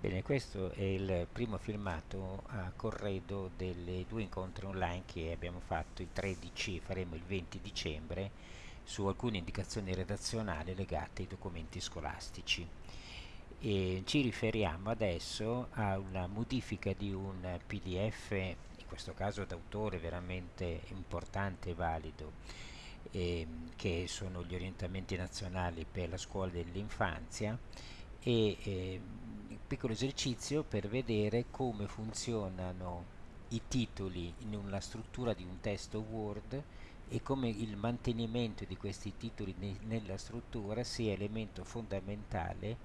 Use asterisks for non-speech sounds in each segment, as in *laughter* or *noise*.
Bene, questo è il primo filmato a corredo delle due incontri online che abbiamo fatto il 13 e faremo il 20 dicembre su alcune indicazioni redazionali legate ai documenti scolastici. E ci riferiamo adesso a una modifica di un PDF, in questo caso d'autore veramente importante e valido, eh, che sono gli orientamenti nazionali per la scuola dell'infanzia e eh, piccolo esercizio per vedere come funzionano i titoli una struttura di un testo Word e come il mantenimento di questi titoli ne nella struttura sia elemento fondamentale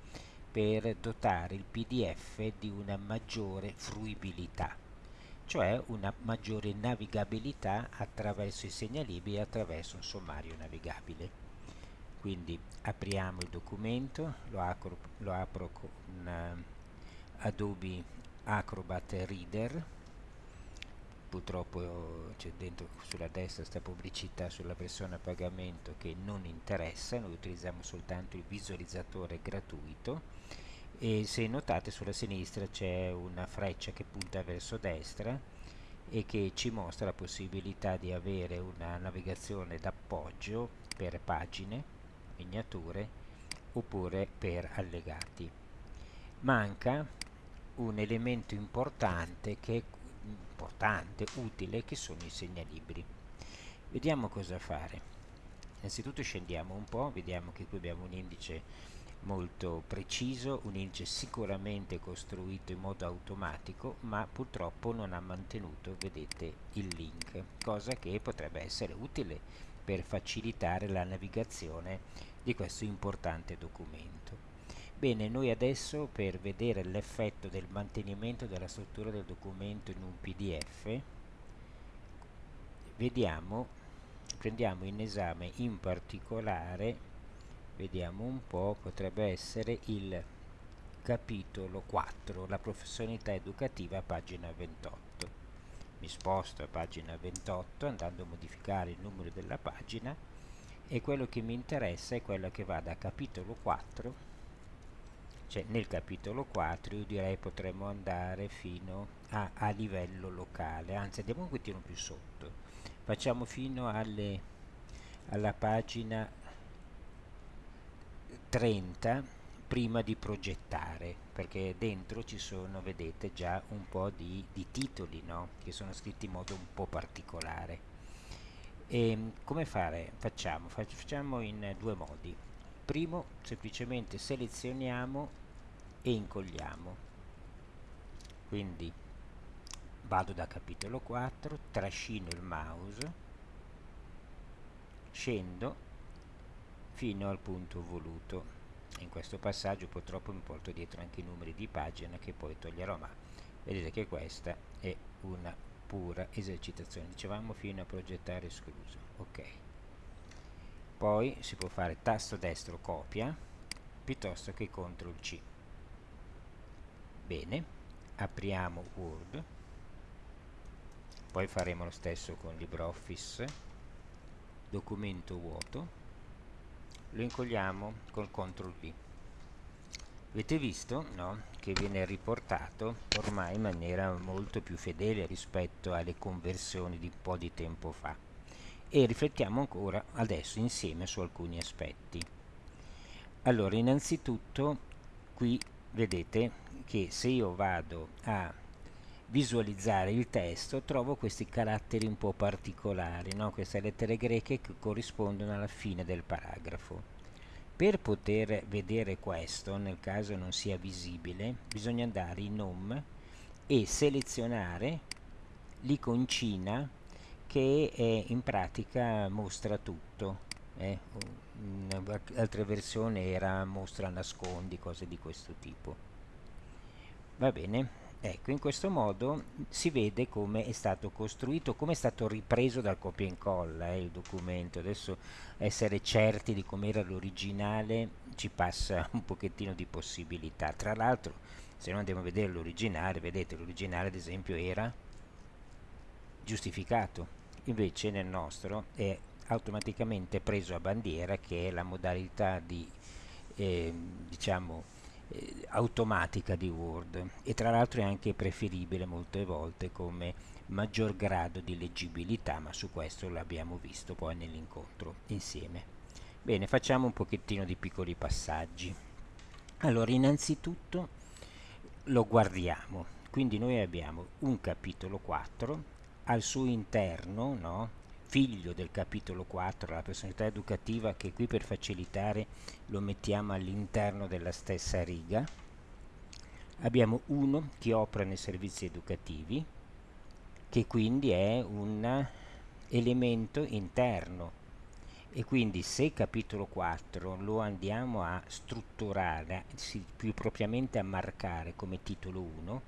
per dotare il PDF di una maggiore fruibilità, cioè una maggiore navigabilità attraverso i segnalibri e attraverso un sommario navigabile. Quindi apriamo il documento lo apro, lo apro con Adobe Acrobat Reader purtroppo c'è dentro sulla destra questa pubblicità sulla versione a pagamento che non interessa, noi utilizziamo soltanto il visualizzatore gratuito e se notate sulla sinistra c'è una freccia che punta verso destra e che ci mostra la possibilità di avere una navigazione d'appoggio per pagine, miniature oppure per allegati. Manca un elemento importante che importante, utile, che sono i segnalibri. Vediamo cosa fare. Innanzitutto scendiamo un po', vediamo che qui abbiamo un indice molto preciso, un indice sicuramente costruito in modo automatico, ma purtroppo non ha mantenuto, vedete, il link, cosa che potrebbe essere utile per facilitare la navigazione di questo importante documento. Bene, noi adesso per vedere l'effetto del mantenimento della struttura del documento in un PDF vediamo, prendiamo in esame in particolare, vediamo un po', potrebbe essere il capitolo 4, la professionalità educativa, pagina 28. Mi sposto a pagina 28 andando a modificare il numero della pagina e quello che mi interessa è quello che va da capitolo 4 cioè nel capitolo 4 io direi potremmo andare fino a, a livello locale anzi andiamo un pochettino più sotto facciamo fino alle, alla pagina 30 prima di progettare perché dentro ci sono vedete già un po' di, di titoli no? che sono scritti in modo un po' particolare e ehm, come fare? facciamo facciamo in due modi primo semplicemente selezioniamo e incolliamo. Quindi vado da capitolo 4 trascino il mouse scendo fino al punto voluto. In questo passaggio purtroppo mi porto dietro anche i numeri di pagina che poi toglierò ma vedete che questa è una pura esercitazione. Dicevamo fino a progettare escluso ok poi si può fare tasto destro copia piuttosto che CTRL C. Bene apriamo Word. Poi faremo lo stesso con LibreOffice. Documento vuoto. Lo incolliamo col CTRL V. Avete visto no? che viene riportato ormai in maniera molto più fedele rispetto alle conversioni di un po' di tempo fa e riflettiamo ancora adesso insieme su alcuni aspetti. Allora, innanzitutto qui vedete che se io vado a visualizzare il testo trovo questi caratteri un po' particolari, no? queste lettere greche che corrispondono alla fine del paragrafo. Per poter vedere questo, nel caso non sia visibile, bisogna andare in Home e selezionare l'iconcina che è, in pratica mostra tutto eh? in altre versioni era mostra nascondi cose di questo tipo. Va bene? Ecco in questo modo si vede come è stato costruito come è stato ripreso dal copia e incolla eh, il documento. Adesso essere certi di com'era l'originale ci passa un pochettino di possibilità. Tra l'altro se noi andiamo a vedere l'originale vedete l'originale ad esempio era giustificato invece nel nostro è automaticamente preso a bandiera che è la modalità di eh, diciamo eh, automatica di Word. E tra l'altro è anche preferibile molte volte come maggior grado di leggibilità ma su questo l'abbiamo visto poi nell'incontro insieme. Bene facciamo un pochettino di piccoli passaggi. Allora innanzitutto lo guardiamo. Quindi noi abbiamo un capitolo 4 al suo interno no? figlio del capitolo 4 la personalità educativa che qui per facilitare lo mettiamo all'interno della stessa riga abbiamo uno che opera nei servizi educativi che quindi è un elemento interno e quindi se capitolo 4 lo andiamo a strutturare, più propriamente a marcare come titolo 1,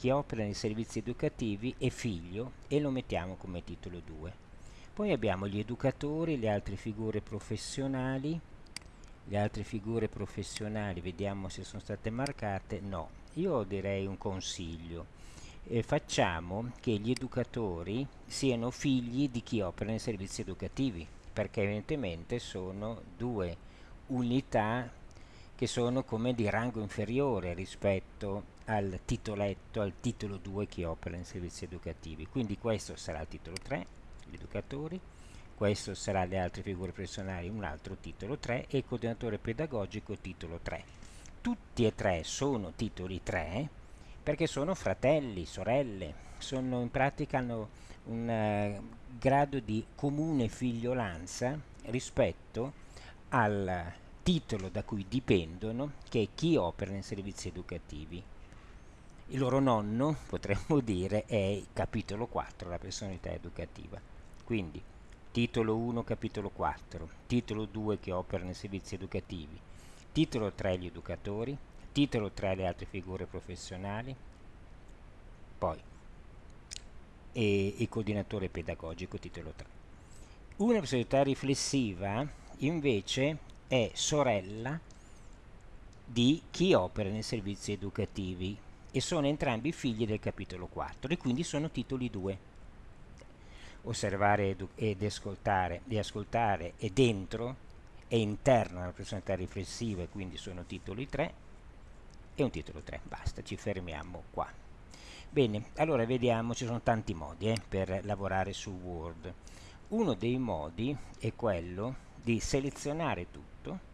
chi opera nei servizi educativi è figlio e lo mettiamo come titolo 2. Poi abbiamo gli educatori, le altre figure professionali, le altre figure professionali, vediamo se sono state marcate, no, io direi un consiglio, eh, facciamo che gli educatori siano figli di chi opera nei servizi educativi, perché evidentemente sono due unità che sono come di rango inferiore rispetto al titoletto, al titolo 2 che opera in servizi educativi. Quindi questo sarà il titolo 3, gli educatori, questo sarà le altre figure professionali, un altro titolo 3 e il coordinatore pedagogico titolo 3. Tutti e tre sono titoli 3 perché sono fratelli, sorelle, sono in pratica hanno un uh, grado di comune figliolanza rispetto al titolo da cui dipendono, che è chi opera nei servizi educativi. Il loro nonno, potremmo dire, è capitolo 4, la personalità educativa. Quindi, titolo 1, capitolo 4, titolo 2 che opera nei servizi educativi, titolo 3 gli educatori, titolo 3 le altre figure professionali, poi il coordinatore pedagogico, titolo 3. Una personalità riflessiva invece è sorella di chi opera nei servizi educativi e sono entrambi figli del capitolo 4 e quindi sono titoli 2. Osservare ed ascoltare, e ascoltare è dentro, è interno alla personalità riflessiva e quindi sono titoli 3 e un titolo 3. Basta, ci fermiamo qua. Bene, allora vediamo, ci sono tanti modi eh, per lavorare su Word. Uno dei modi è quello di selezionare tutto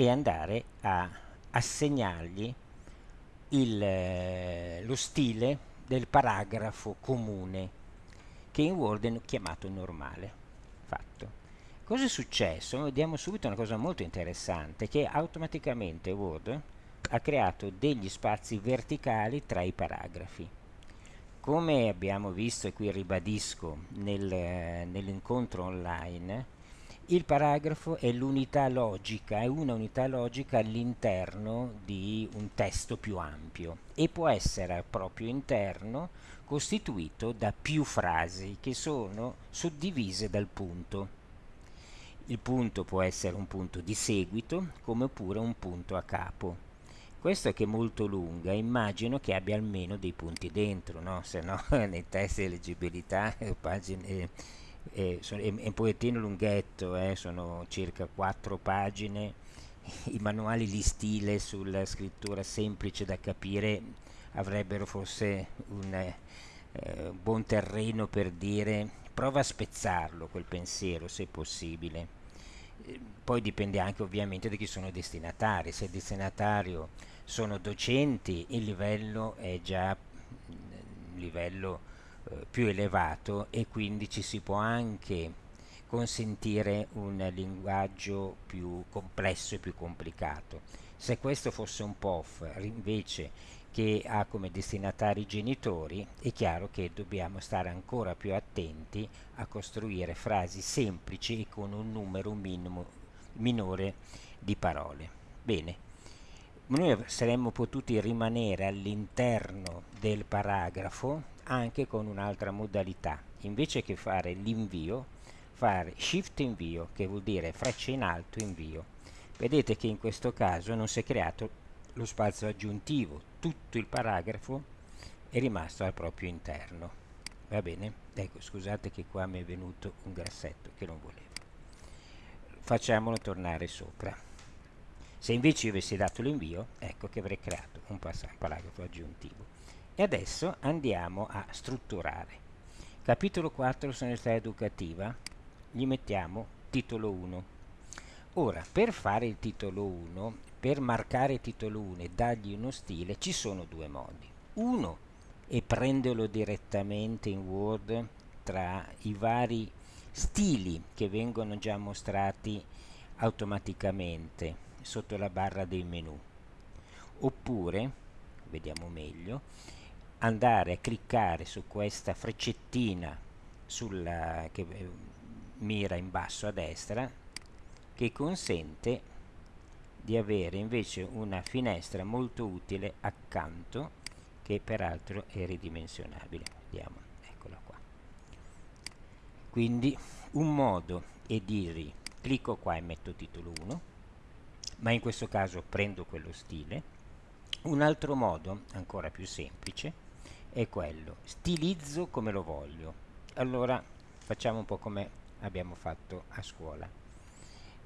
e andare a assegnargli il, eh, lo stile del paragrafo comune che in Word è chiamato normale. Fatto. Cosa è successo? Vediamo subito una cosa molto interessante che automaticamente Word ha creato degli spazi verticali tra i paragrafi. Come abbiamo visto e qui ribadisco nel, nell'incontro online, il paragrafo è l'unità logica, è una unità logica all'interno di un testo più ampio e può essere al proprio interno costituito da più frasi che sono suddivise dal punto. Il punto può essere un punto di seguito come pure un punto a capo. Questo è che è molto lunga, immagino che abbia almeno dei punti dentro, no? se no *laughs* nei test di leggibilità eh, pagine, è, è, un pochettino lunghetto, eh, sono circa quattro pagine, i manuali di stile sulla scrittura semplice da capire avrebbero forse un eh, buon terreno per dire prova a spezzarlo quel pensiero se possibile. Poi dipende anche ovviamente da chi sono i destinatari, se il destinatario sono docenti il livello è già un livello eh, più elevato e quindi ci si può anche consentire un linguaggio più complesso e più complicato. Se questo fosse un POF invece che ha come destinatari i genitori, è chiaro che dobbiamo stare ancora più attenti a costruire frasi semplici e con un numero minimo, minore di parole. Bene, noi saremmo potuti rimanere all'interno del paragrafo anche con un'altra modalità. Invece che fare l'invio, fare shift invio, che vuol dire freccia in alto invio. Vedete che in questo caso non si è creato lo spazio aggiuntivo, tutto il paragrafo è rimasto al proprio interno. Va bene? Ecco, scusate che qua mi è venuto un grassetto che non volevo. facciamolo tornare sopra se invece io avessi dato l'invio ecco che avrei creato un paragrafo aggiuntivo. E adesso andiamo a strutturare. Capitolo 4 sonorità educativa. Gli mettiamo titolo 1 ora per fare il titolo 1 per marcare titolo 1 e dargli uno stile ci sono due modi. Uno è prenderlo direttamente in Word tra i vari stili che vengono già mostrati automaticamente sotto la barra dei menu. Oppure vediamo meglio andare a cliccare su questa freccettina sulla, che eh, mira in basso a destra che consente di avere invece una finestra molto utile accanto che peraltro è ridimensionabile. Vediamo quindi un modo è dire clicco qua e metto titolo 1 ma in questo caso prendo quello stile. Un altro modo ancora più semplice è quello. Stilizzo come lo voglio. Allora facciamo un po' come abbiamo fatto a scuola.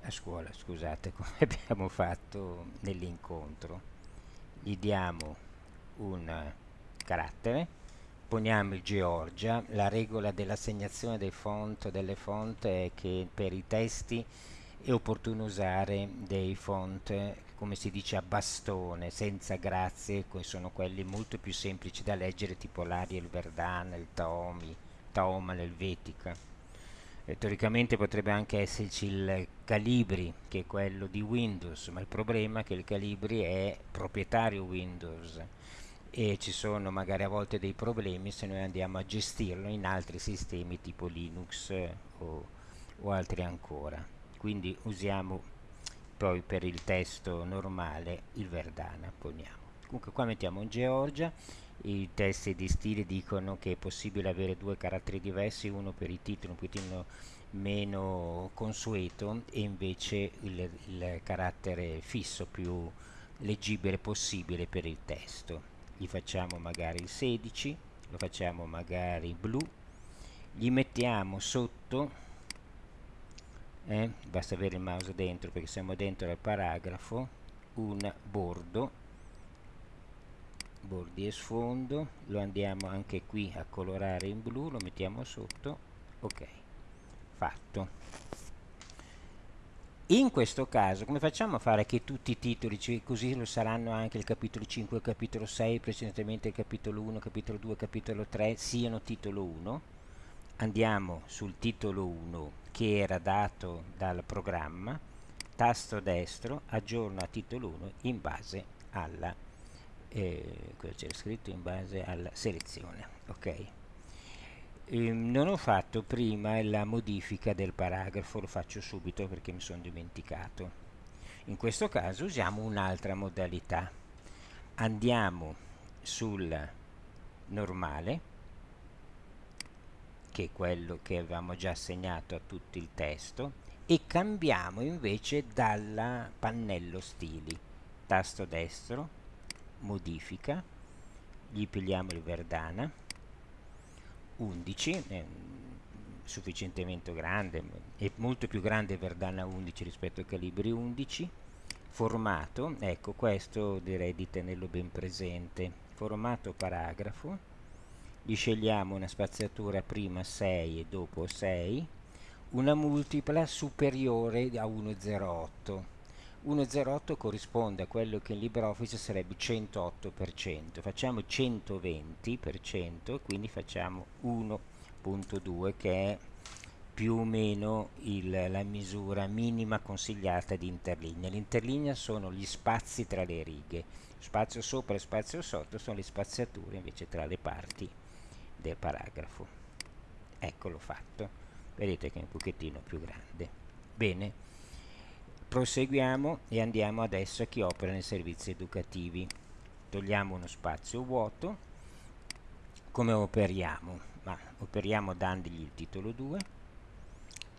A scuola scusate *laughs* come abbiamo fatto nell'incontro. Gli diamo un carattere poniamo il Georgia, la regola dell'assegnazione dei font delle font è che per i testi è opportuno usare dei font come si dice a bastone, senza grazie, sono quelli molto più semplici da leggere tipo l'Ariel Verdana, il Taomi, Taoma, l'Helvetica. E, teoricamente potrebbe anche esserci il Calibri, che è quello di Windows, ma il problema è che il Calibri è proprietario Windows e ci sono magari a volte dei problemi se noi andiamo a gestirlo in altri sistemi tipo Linux eh, o, o altri ancora quindi usiamo poi per il testo normale il Verdana poniamo. Comunque qua mettiamo un Georgia i testi di stile dicono che è possibile avere due caratteri diversi uno per i titoli un pochino meno consueto e invece il, il carattere fisso più leggibile possibile per il testo. Gli facciamo magari il 16 lo facciamo magari blu gli mettiamo sotto eh, basta avere il mouse dentro perché siamo dentro al paragrafo un bordo bordi e sfondo lo andiamo anche qui a colorare in blu lo mettiamo sotto ok fatto in questo caso come facciamo a fare che tutti i titoli, cioè così lo saranno anche il capitolo 5 il capitolo 6, precedentemente il capitolo 1, capitolo 2, capitolo 3, siano titolo 1? Andiamo sul titolo 1 che era dato dal programma, tasto destro, aggiorno a titolo 1 in base alla, eh, scritto, in base alla selezione, ok? eh, non ho fatto prima la modifica del paragrafo, lo faccio subito perché mi sono dimenticato. In questo caso usiamo un'altra modalità. Andiamo sul normale, che è quello che avevamo già assegnato a tutto il testo, e cambiamo invece dal pannello stili. Tasto destro, modifica, gli pigliamo il Verdana, 11 è sufficientemente grande è molto più grande Verdana 11 rispetto al Calibri 11 formato ecco questo direi di tenerlo ben presente formato paragrafo gli scegliamo una spaziatura prima 6 e dopo 6 una multipla superiore a 1,08 1,08 corrisponde a quello che in LibreOffice sarebbe 108%, facciamo 120%, quindi facciamo 1.2 che è più o meno il, la misura minima consigliata di interlinea. L'interlinea sono gli spazi tra le righe, spazio sopra e spazio sotto sono le spaziature invece tra le parti del paragrafo. Eccolo fatto, vedete che è un pochettino più grande. Bene, proseguiamo e andiamo adesso a chi opera nei servizi educativi togliamo uno spazio vuoto come operiamo? Ma operiamo dandogli il titolo 2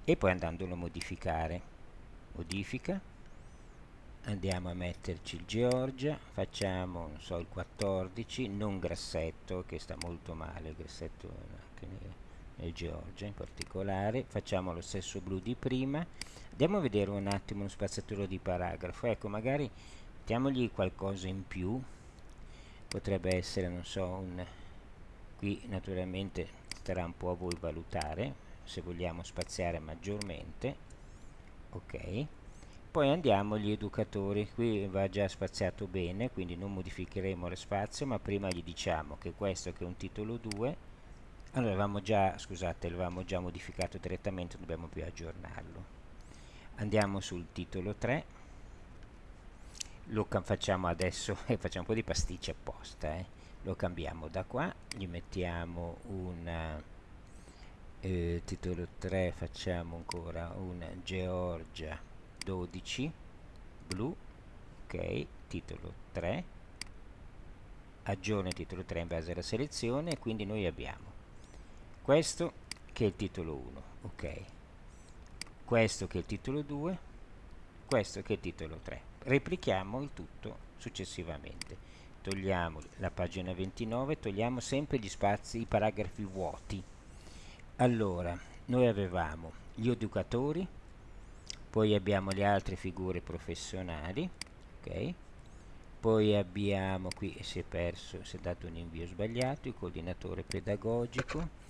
e poi andandolo a modificare modifica andiamo a metterci il Georgia facciamo non so il 14 non grassetto che sta molto male il grassetto nel Georgia in particolare facciamo lo stesso blu di prima. Andiamo a vedere un attimo uno spaziatore di paragrafo. Ecco magari mettiamogli qualcosa in più. Potrebbe essere non so un qui naturalmente starà un po' a voi valutare se vogliamo spaziare maggiormente. Ok poi andiamo agli educatori. Qui va già spaziato bene quindi non modificheremo lo spazio ma prima gli diciamo che questo che è un titolo 2 allora avevamo già scusate l'avevamo già modificato direttamente dobbiamo più aggiornarlo. Andiamo sul titolo 3 lo facciamo adesso *laughs* e facciamo un po' di pasticci apposta eh. lo cambiamo da qua gli mettiamo un eh, titolo 3 facciamo ancora un Georgia 12 blu ok titolo 3 aggiorna il titolo 3 in base alla selezione quindi noi abbiamo questo che è il titolo 1 ok questo che è il titolo 2 questo che è il titolo 3 replichiamo il tutto successivamente. Togliamo la pagina 29 togliamo sempre gli spazi i paragrafi vuoti. Allora noi avevamo gli educatori poi abbiamo le altre figure professionali ok? Poi abbiamo qui si è perso si è dato un invio sbagliato il coordinatore pedagogico.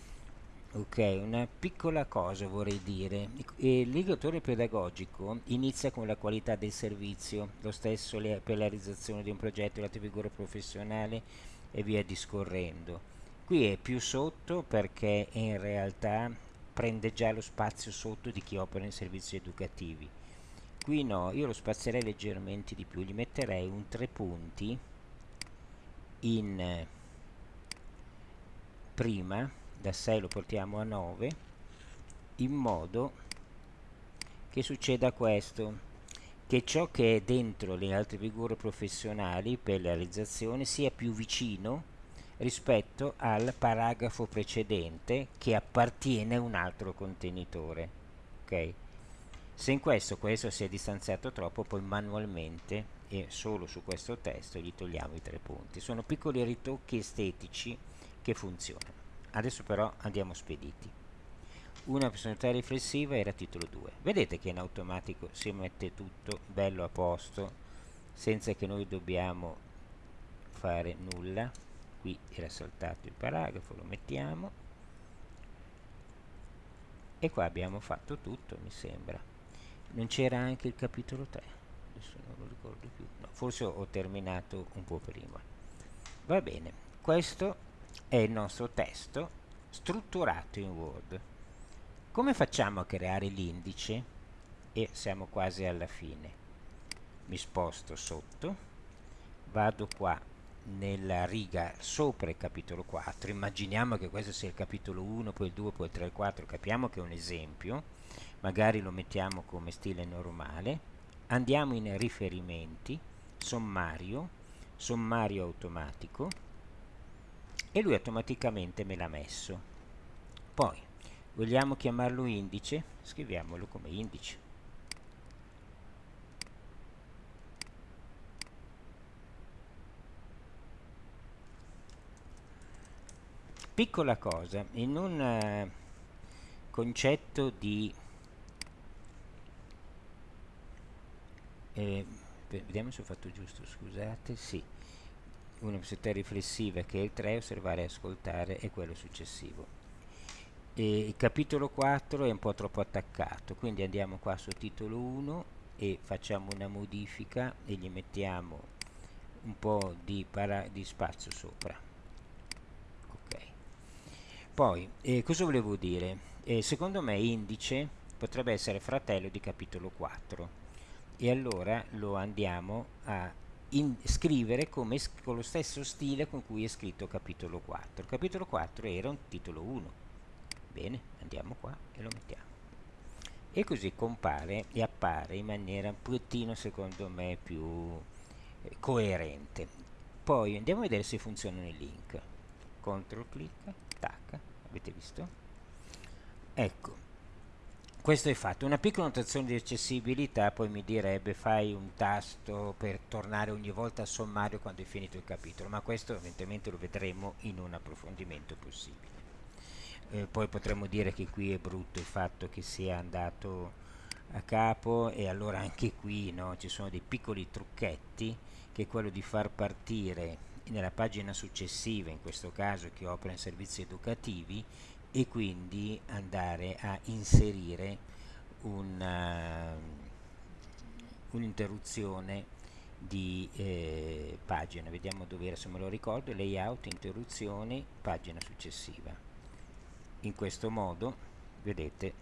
Ok una piccola cosa vorrei dire. L'indicatore pedagogico inizia con la qualità del servizio lo stesso per la realizzazione di un progetto l'altra figura professionale e via discorrendo. Qui è più sotto perché in realtà prende già lo spazio sotto di chi opera in servizi educativi. Qui no, io lo spazierei leggermente di più gli metterei un tre punti in prima da 6 lo portiamo a 9 in modo che succeda questo che ciò che è dentro le altre figure professionali per la realizzazione sia più vicino rispetto al paragrafo precedente che appartiene a un altro contenitore ok? Se in questo questo si è distanziato troppo poi manualmente e solo su questo testo gli togliamo i tre punti. Sono piccoli ritocchi estetici che funzionano. Adesso però andiamo spediti. Una personalità riflessiva era titolo 2 vedete che in automatico si mette tutto bello a posto senza che noi dobbiamo fare nulla qui era saltato il paragrafo lo mettiamo. E qua abbiamo fatto tutto mi sembra. Non c'era anche il capitolo 3 adesso non lo ricordo più. No, forse ho terminato un po' prima. Va bene questo è il nostro testo strutturato in Word. Come facciamo a creare l'indice? E siamo quasi alla fine. Mi sposto sotto vado qua nella riga sopra il capitolo 4 immaginiamo che questo sia il capitolo 1 poi il 2 poi il 3 il 4 capiamo che è un esempio. Magari lo mettiamo come stile normale. Andiamo in riferimenti. Sommario. Sommario automatico. E lui automaticamente me l'ha messo. Poi vogliamo chiamarlo indice? Scriviamolo come indice piccola cosa in un uh, concetto di eh, vediamo se ho fatto giusto scusate sì. Una possibilità riflessiva che è il 3 osservare e ascoltare e quello successivo. E il capitolo 4 è un po' troppo attaccato quindi andiamo qua sul titolo 1 e facciamo una modifica e gli mettiamo un po' di, di spazio sopra poi, eh, cosa volevo dire? Eh, secondo me indice potrebbe essere fratello di capitolo 4 e allora lo andiamo a scrivere come, con lo stesso stile con cui è scritto capitolo 4. Capitolo 4 era un titolo 1. Bene, andiamo qua e lo mettiamo. E così compare e appare in maniera un pochettino, secondo me, più eh, coerente. Poi andiamo a vedere se funzionano i link. Control clic avete visto? Ecco questo è fatto. Una piccola notazione di accessibilità poi mi direbbe fai un tasto per tornare ogni volta al sommario quando è finito il capitolo ma questo evidentemente lo vedremo in un approfondimento possibile. Eh, poi potremmo dire che qui è brutto il fatto che sia andato a capo e allora anche qui no, ci sono dei piccoli trucchetti che è quello di far partire nella pagina successiva, in questo caso che opera in servizi educativi, e quindi andare a inserire un'interruzione di eh, pagina. Vediamo dove era, se me lo ricordo, layout, interruzioni, pagina successiva. In questo modo, vedete,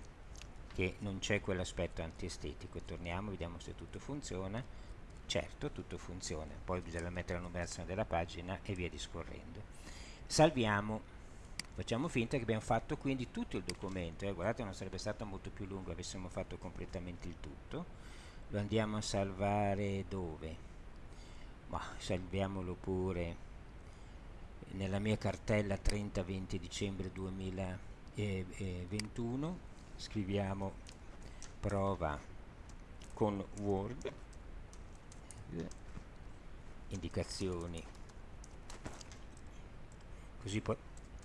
che non c'è quell'aspetto antiestetico. Torniamo, vediamo se tutto funziona. Certo, tutto funziona. Poi bisogna mettere la numerazione della pagina e via discorrendo. Salviamo. Facciamo finta che abbiamo fatto quindi tutto il documento. Eh, guardate, non sarebbe stato molto più lungo avessimo fatto completamente il tutto. Lo andiamo a salvare dove? Ma salviamolo pure nella mia cartella 30-20 dicembre 2021 scriviamo prova con Word indicazioni. Così poi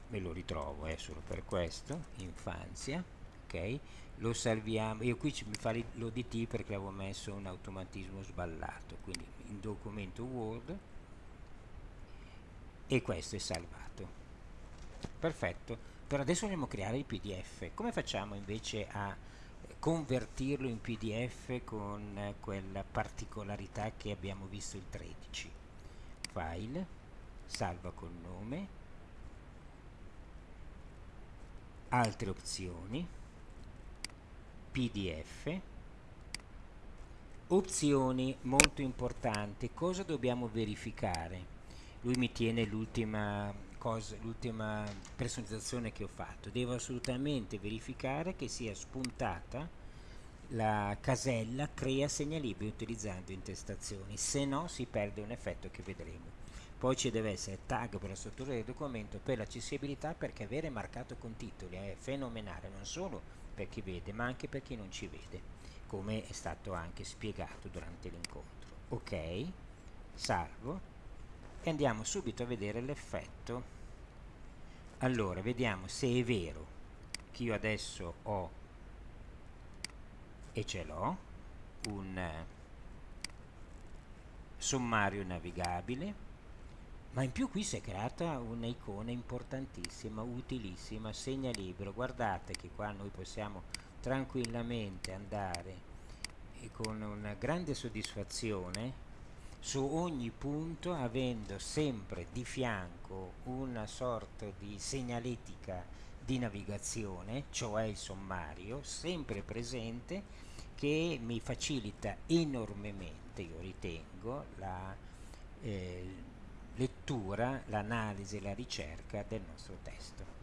me lo ritrovo è eh, solo per questo infanzia ok? Lo salviamo io qui mi fa l'odt perché avevo messo un automatismo sballato quindi in documento word e questo è salvato. Perfetto. Per adesso vogliamo creare il pdf come facciamo invece a convertirlo in pdf con quella particolarità che abbiamo visto il 13 file salva col nome. Altre opzioni. Pdf opzioni molto importanti. Cosa dobbiamo verificare? Lui mi tiene l'ultima cosa, l'ultima personalizzazione che ho fatto. Devo assolutamente verificare che sia spuntata la casella crea segnalibri utilizzando intestazioni. Se no si perde un effetto che vedremo. Poi ci deve essere tag per la struttura del documento per l'accessibilità perché avere marcato con titoli è fenomenale non solo per chi vede ma anche per chi non ci vede come è stato anche spiegato durante l'incontro. Ok? Salvo e andiamo subito a vedere l'effetto. Allora vediamo se è vero che io adesso ho e ce l'ho un eh, sommario navigabile ma in più qui si è creata un'icona importantissima, utilissima, segna libero guardate che qua noi possiamo tranquillamente andare con una grande soddisfazione su ogni punto avendo sempre di fianco una sorta di segnaletica di navigazione, cioè il sommario, sempre presente che mi facilita enormemente, io ritengo, la eh, lettura, l'analisi e la ricerca del nostro testo.